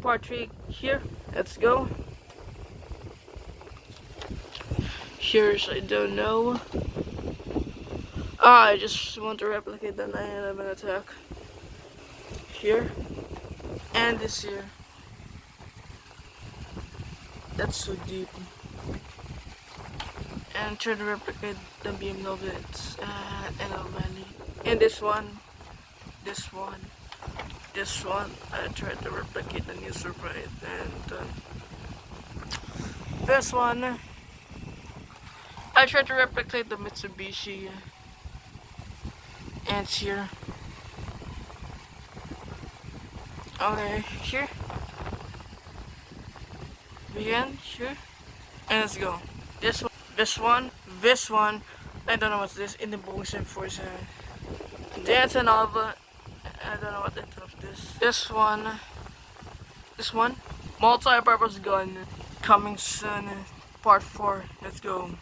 part 3 here. Let's go. Here's I don't know. Ah, I just want to replicate the 9-11 attack. Here. And this here. That's so deep. And try to replicate the BMW at NL Valley. And this one. This one. This one. I tried to replicate the new surprise. And uh, this one. I tried to replicate the Mitsubishi ants here. Okay, here. Begin, here. And let's go. This one, this one, this one. I don't know what's this. In the Bongsem Force. That's another. I don't know what the of this. This one. This one. Multi-purpose gun. Coming soon. Part 4. Let's go.